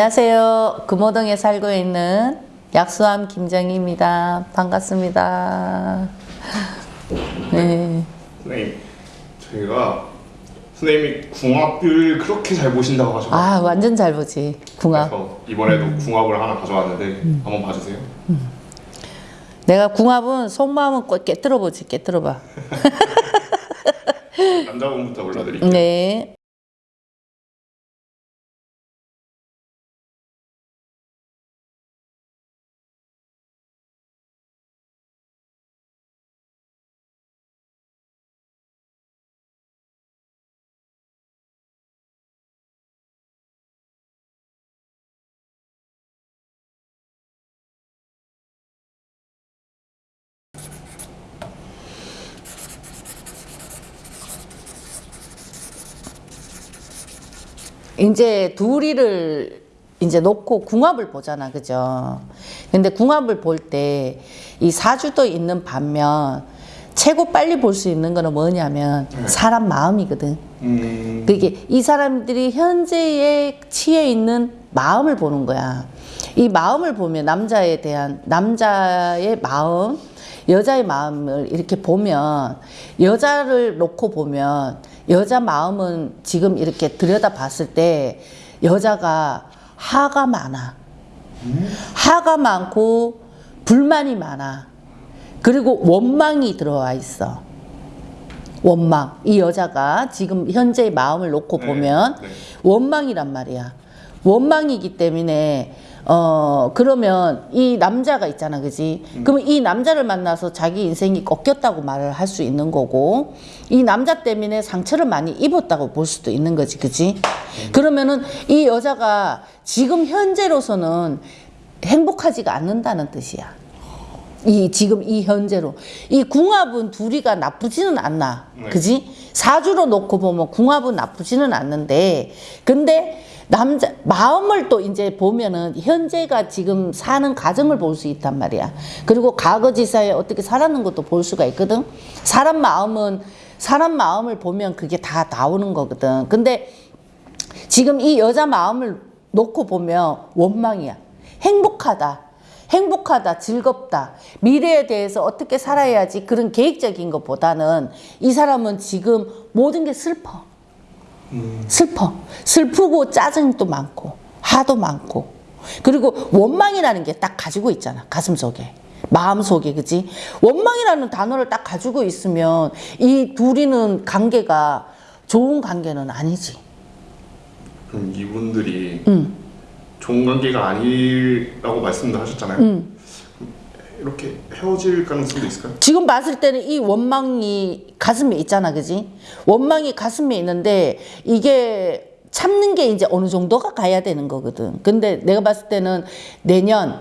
안녕하세요. 금호동에 살고 있는 약수함 김정희입니다. 반갑습니다. 네. 선생님, 저희가 선생님이 궁합을 그렇게 잘 보신다고 하셔서 아, 완전 잘 보지. 궁합. 이번에도 궁합을 하나 가져왔는데 한번 봐주세요. 내가 궁합은 속마음은 꼭 깨뜨려 보지. 깨뜨려 봐. 남자분부터 골라드릴게요. 네. 이제 둘이를 이제 놓고 궁합을 보잖아. 그죠? 근데 궁합을 볼 때 이 사주도 있는 반면 최고 빨리 볼 수 있는 거는 뭐냐면 사람 마음이거든. 음, 그게 이 사람들이 현재에 취해 있는 마음을 보는 거야. 이 마음을 보면 남자에 대한 남자의 마음, 여자의 마음을 이렇게 보면 여자를 놓고 보면 여자 마음은 지금 이렇게 들여다 봤을 때 여자가 하가 많아. 하가 많고 불만이 많아. 그리고 원망이 들어와 있어. 원망. 이 여자가 지금 현재의 마음을 놓고 네, 보면 네. 원망이란 말이야. 원망이기 때문에 어 그러면 이 남자가 있잖아, 그지? 그러면 이 남자를 만나서 자기 인생이 꺾였다고 말을 할 수 있는 거고 이 남자 때문에 상처를 많이 입었다고 볼 수도 있는 거지, 그지? 그러면은 이 여자가 지금 현재로서는 행복하지가 않는다는 뜻이야. 이 지금 이 현재로 이 궁합은 둘이가 나쁘지는 않나 네. 그지 사주로 놓고 보면 궁합은 나쁘지는 않는데 근데 남자 마음을 또 이제 보면은 현재가 지금 사는 가정을 볼 수 있단 말이야 그리고 과거 지사에 어떻게 살았는 것도 볼 수가 있거든 사람 마음은 사람 마음을 보면 그게 다 나오는 거거든 근데 지금 이 여자 마음을 놓고 보면 원망이야. 행복하다. 행복하다. 즐겁다. 미래에 대해서 어떻게 살아야지 그런 계획적인 것보다는 이 사람은 지금 모든 게 슬퍼. 슬퍼. 슬프고 짜증도 많고 화도 많고 그리고 원망이라는 게 딱 가지고 있잖아. 가슴 속에. 마음 속에 그지 원망이라는 단어를 딱 가지고 있으면 이 둘이는 관계가 좋은 관계는 아니지 그럼 이분들이 음. 좋은 관계가 아니라고 말씀도 하셨잖아요. 음. 이렇게 헤어질 가능성도 있을까요? 지금 봤을 때는 이 원망이 가슴에 있잖아, 그지? 원망이 가슴에 있는데 이게 참는 게 이제 어느 정도가 가야 되는 거거든. 근데 내가 봤을 때는 내년,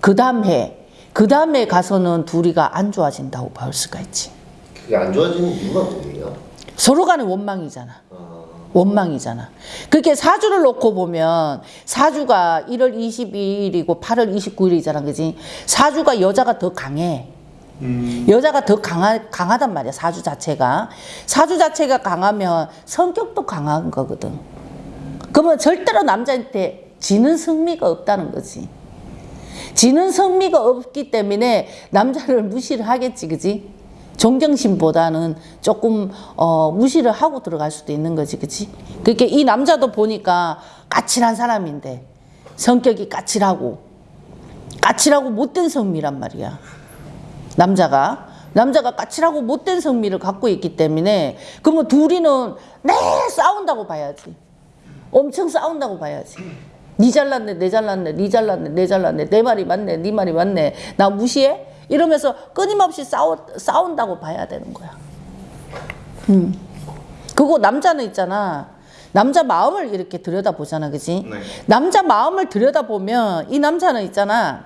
그 다음 해, 그 다음에 가서는 둘이가 안 좋아진다고 볼 수가 있지. 그게 안 좋아지는 이유가 뭐예요? 서로 간에 원망이잖아. 아, 원망이잖아. 그렇게 사주를 놓고 보면 사주가 1월 22일이고 8월 29일이잖아. 그지? 사주가 여자가 더 강해. 음, 여자가 더 강하, 강하단 말이야, 사주 자체가. 사주 자체가 강하면 성격도 강한 거거든. 그러면 절대로 남자한테 지는 성미가 없다는 거지. 지는 성미가 없기 때문에 남자를 무시를 하겠지, 그지? 존경심보다는 조금 어, 무시를 하고 들어갈 수도 있는 거지, 그치? 그렇게 이 남자도 보니까 까칠한 사람인데 성격이 까칠하고 까칠하고 못된 성미란 말이야. 남자가 남자가 까칠하고 못된 성미를 갖고 있기 때문에 그러면 둘이는 매 싸운다고 봐야지. 엄청 싸운다고 봐야지. 니 잘났네, 내 잘났네, 니 잘났네, 내 잘났네, 내 말이 맞네, 네 말이 맞네, 나 무시해? 이러면서 끊임없이 싸우, 싸운다고 봐야 되는 거야. 음. 그거 남자는 있잖아. 남자 마음을 이렇게 들여다보잖아, 그지? 네. 남자 마음을 들여다보면 이 남자는 있잖아.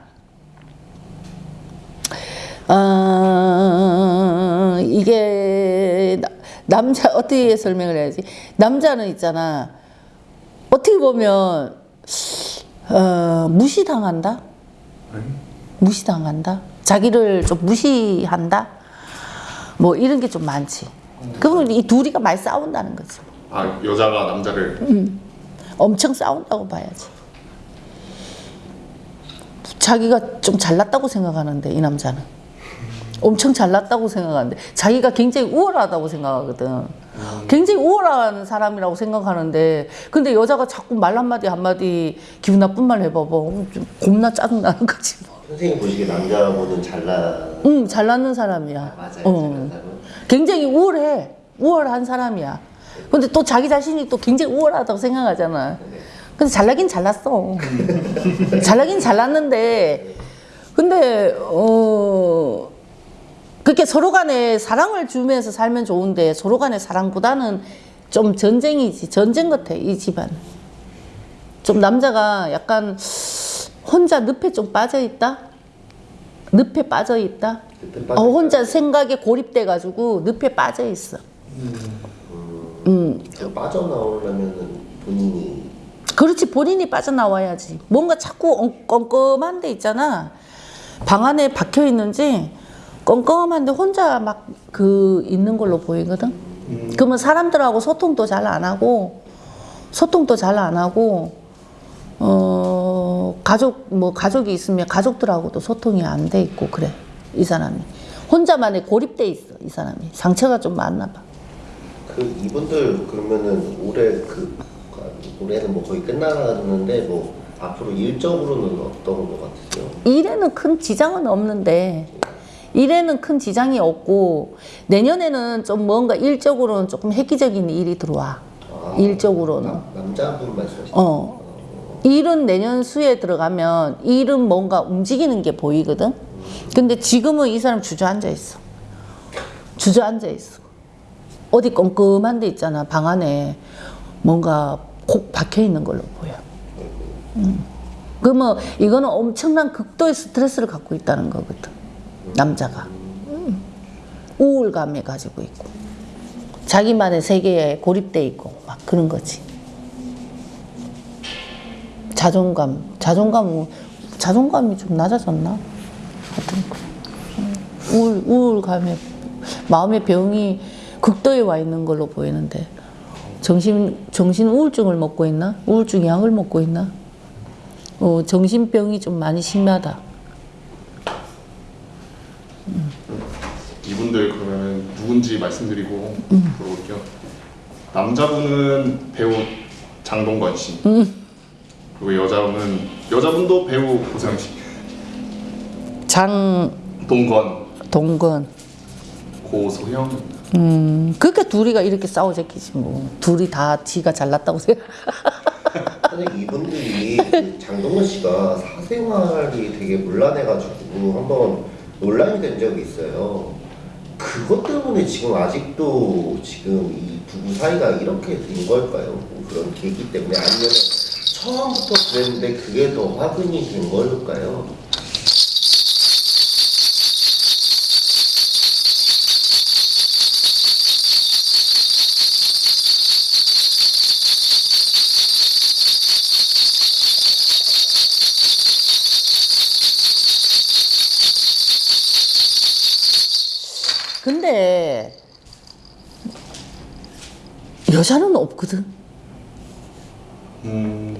어, 이게 나- 남자 어떻게 설명을 해야지? 남자는 있잖아. 어떻게 보면 어, 무시당한다. 네. 무시당한다. 자기를 좀 무시한다? 뭐 이런 게 좀 많지. 그러면 이 둘이가 많이 싸운다는 거죠. 아 여자가 남자를? 음, 엄청 싸운다고 봐야지. 자기가 좀 잘났다고 생각하는데 이 남자는. 엄청 잘났다고 생각하는데 자기가 굉장히 우월하다고 생각하거든. 굉장히 우월한 사람이라고 생각하는데 근데 여자가 자꾸 말 한마디 한마디 기분 나쁜 말 해봐봐. 어, 좀 겁나 짜증나는 거지 뭐. 선생님 보시기에 남자보다는 잘나 응, 잘났는 사람이야. 맞아요. 어. 잘난 사람. 굉장히 우월해. 우월한 사람이야. 근데 또 자기 자신이 또 굉장히 우월하다고 생각하잖아. 근데 잘나긴 잘났어. 잘나긴 잘났는데, 근데, 어, 그렇게 서로 간에 사랑을 주면서 살면 좋은데, 서로 간의 사랑보다는 좀 전쟁이지. 전쟁 같아, 이 집안. 좀 남자가 약간 혼자 늪에 좀 빠져있다? 늪에 빠져있다? 늪에 어, 혼자 생각에 고립돼 가지고 늪에 빠져 있어. 음, 그 빠져나오려면은 본인이 그렇지 본인이 빠져나와야지. 뭔가 자꾸 엉- 껌껌한 데 있잖아. 방 안에 박혀 있는지 껌껌한데 혼자 막 그 있는 걸로 보이거든. 그러면 사람들하고 소통도 잘 안 하고 소통도 잘 안 하고 어 가족 뭐 가족이 있으면 가족들하고도 소통이 안 돼 있고 그래 이 사람이 혼자만의 고립돼 있어 이 사람이 상처가 좀 많나 봐. 그 이분들 그러면은 올해 그 올해는 뭐 거의 끝나가는데 뭐 앞으로 일적으로는 어떤 것 같으세요? 일에는 큰 지장은 없는데 일에는 큰 지장이 없고 내년에는 좀 뭔가 일적으로는 조금 획기적인 일이 들어와. 아, 일적으로는. 남- 남자분 말씀하시는 어. 일은 내년 수에 들어가면 일은 뭔가 움직이는 게 보이거든? 근데 지금은 이 사람 주저앉아 있어. 주저앉아 있어. 어디 껌껌한 데 있잖아 방 안에. 뭔가 콕 박혀 있는 걸로 보여. 음. 그러면 이거는 엄청난 극도의 스트레스를 갖고 있다는 거거든 남자가. 음. 우울감에 가지고 있고. 자기만의 세계에 고립돼 있고 막 그런 거지. 자존감 자존감 자존감이 좀 낮아졌나? 하여튼. 우울 우울감에 마음의 병이 극도에 와 있는 걸로 보이는데. 정신 정신 우울증을 먹고 있나? 우울증 약을 먹고 있나? 어, 정신병이 좀 많이 심하다. 이분들 그러면 누군지 말씀드리고 들어볼게요. 남자분은 배우 장동건 씨. 그리고 여자분은 여자분도 배우 고상 씨. 동건, 장동건. 고소영. 음, 그러니까 둘이가 이렇게 싸우자키지 뭐. 둘이 다 지가 잘났다고 생각. 근데 이분들이 그 장동건 씨가 사생활이 되게 문란해가지고 한번 논란이 된 적이 있어요. 그것 때문에 지금 아직도 지금 이 부부 사이가 이렇게 된 걸까요? 뭐 그런 계기 때문에 아니면 처음부터 그랬는데 그게 더 화근이 된 걸까요? 근데 여자는 없거든. 음,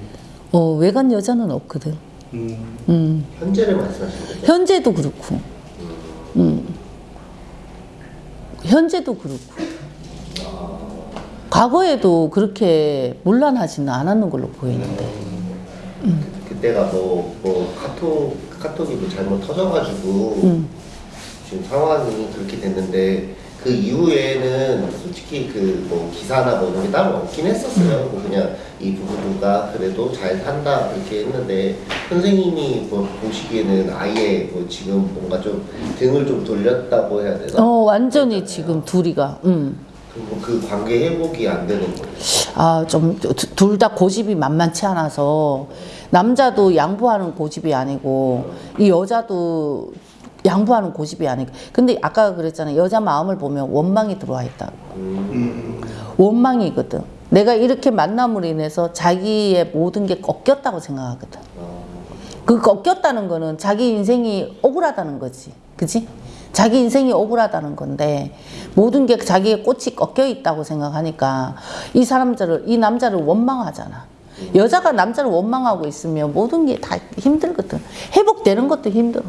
어, 외간 여자는 없거든. 음, 음. 현재를 말씀하시는 거죠? 현재도 그렇고. 음. 현재도 그렇고. 과거에도 그렇게 문란하지는 않았는 걸로 보이는데. 그때가 뭐, 뭐 카톡 카톡이 뭐 잘못 터져가지고 음. 지금 상황이 그렇게 됐는데 그 이후에는 솔직히 그 뭐 기사나 뭐 이런 게 따로 없긴 했었어요. 뭐 그냥 이 부부가 그래도 잘 산다 그렇게 했는데 선생님이 뭐 보시기에는 아예 뭐 지금 뭔가 좀 등을 좀 돌렸다고 해야 되나? 어, 완전히 지금 둘이가. 음. 그그 관계 회복이 안 되는 거예요. 아, 좀, 둘 다 고집이 만만치 않아서, 남자도 양보하는 고집이 아니고, 이 여자도 양보하는 고집이 아니고. 근데 아까 그랬잖아요. 여자 마음을 보면 원망이 들어와 있다. 음, 원망이거든. 내가 이렇게 만남으로 인해서 자기의 모든 게 꺾였다고 생각하거든. 어, 그 꺾였다는 거는 자기 인생이 억울하다는 거지. 그지? 자기 인생이 억울하다는 건데 모든 게 자기의 꽃이 꺾여 있다고 생각하니까 이 사람들을 이 남자를 원망하잖아. 여자가 남자를 원망하고 있으면 모든 게 다 힘들거든. 회복되는 것도 힘들어.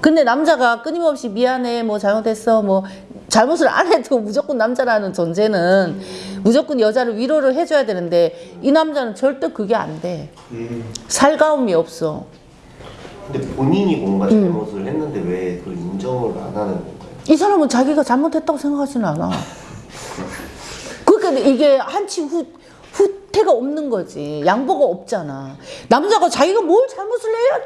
근데 남자가 끊임없이 미안해, 뭐 잘못했어, 뭐 잘못을 안 해도 무조건 남자라는 존재는 무조건 여자를 위로를 해줘야 되는데 이 남자는 절대 그게 안 돼. 살가움이 없어. 근데 본인이 뭔가 음. 잘못을 했는데 왜 그걸 인정을 안 하는 건가요? 이 사람은 자기가 잘못했다고 생각하지는 않아. 그러니까 이게 한치 후, 후퇴가 없는 거지. 양보가 없잖아. 남자가 자기가 뭘 잘못을 해야,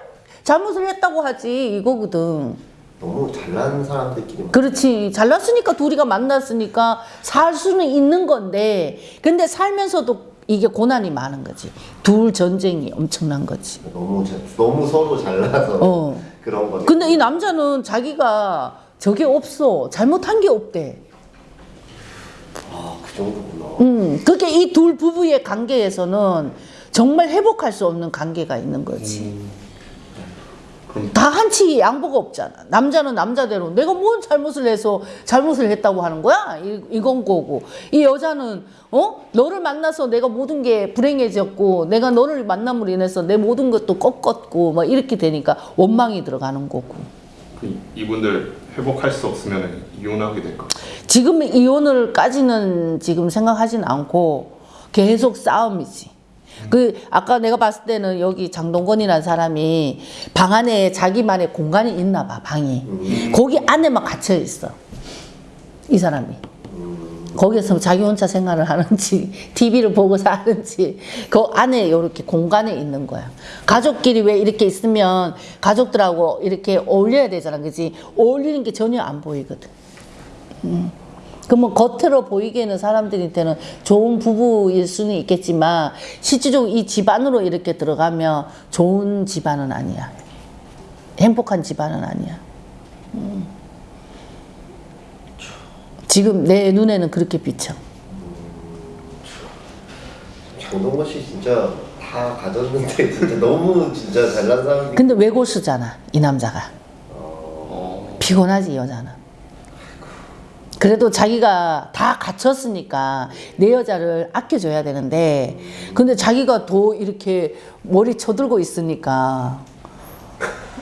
잘못을 했다고 하지. 이거거든. 너무 잘난 사람들끼리 그렇지. 잘났으니까 둘이가 만났으니까 살 수는 있는 건데, 근데 살면서도 이게 고난이 많은 거지. 둘 전쟁이 엄청난 거지. 너무 자- 너무 서로 잘나서 어. 그런 거죠. 근데 이 남자는 자기가 저게 없어. 잘못한 게 없대. 아, 그 정도구나. 음, 그게 이 둘 부부의 관계에서는 정말 회복할 수 없는 관계가 있는 거지. 그럼 다 한치 양보가 없잖아. 남자는 남자대로 내가 뭔 잘못을 해서 잘못을 했다고 하는 거야? 이, 이건 거고. 이 여자는, 어? 너를 만나서 내가 모든 게 불행해졌고, 내가 너를 만남으로 인해서 내 모든 것도 꺾었고, 막 이렇게 되니까 원망이 들어가는 거고. 그 이분들 회복할 수 없으면 이혼하게 될까? 지금 이혼을까지는 지금 생각하진 않고 계속 싸움이지. 그 아까 내가 봤을 때는 여기 장동건이라는 사람이 방 안에 자기만의 공간이 있나 봐 방이. 거기 안에만 갇혀 있어 이 사람이. 거기서 자기 혼자 생활을 하는지 TV를 보고 사는지 그 안에 이렇게 공간에 있는 거야. 가족끼리 왜 이렇게 있으면 가족들하고 이렇게 어울려야 되잖아 그지? 어울리는 게 전혀 안 보이거든 그러면 겉으로 보이기에는 사람들한테는 좋은 부부일 수는 있겠지만 실질적으로 이 집안으로 이렇게 들어가면 좋은 집안은 아니야. 행복한 집안은 아니야. 음. 지금 내 눈에는 그렇게 비쳐. 장동건 씨 진짜 다 가졌는데 진짜 너무 진짜 잘난 사람이 근데 외골수잖아, 이 남자가. 어, 피곤하지, 여자는. 그래도 자기가 다 갖췄으니까 내 여자를 아껴줘야 되는데, 근데 자기가 더 이렇게 머리 쳐들고 있으니까,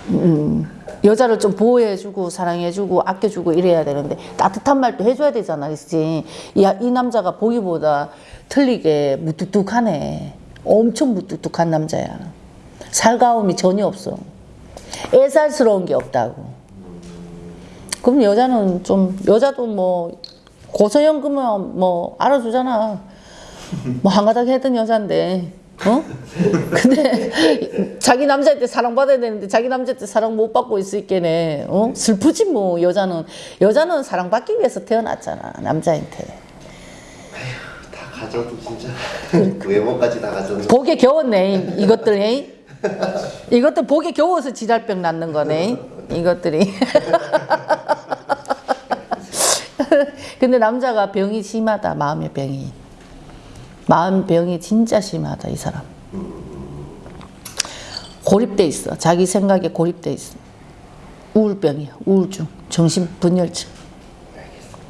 음, 여자를 좀 보호해주고, 사랑해주고, 아껴주고 이래야 되는데, 따뜻한 말도 해줘야 되잖아, 그치? 이, 이 남자가 보기보다 틀리게 무뚝뚝하네. 엄청 무뚝뚝한 남자야. 살가움이 전혀 없어. 애살스러운 게 없다고. 그럼 여자는 좀 여자도 뭐 고소연금은 뭐 알아주잖아. 뭐 한가닥 했던 여잔데. 어? 근데 자기 남자한테 사랑받아야 되는데 자기 남자한테 사랑 못 받고 있을게네. 어? 슬프지 뭐 여자는 여자는 사랑받기 위해서 태어났잖아 남자한테. 다 가져도 진짜 외모까지 다 가졌는데 복에 겨웠네 이것들 해. 이것들 복에 겨워서 지랄병 낳는 거네 이것들이. 근데 남자가 병이 심하다 마음의 병이. 마음 병이 진짜 심하다 이 사람. 고립돼 있어 자기 생각에 고립돼 있어. 우울병이야 우울증 정신분열증.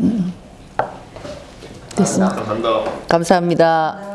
음. 됐습니다. 감사합니다. 감사합니다.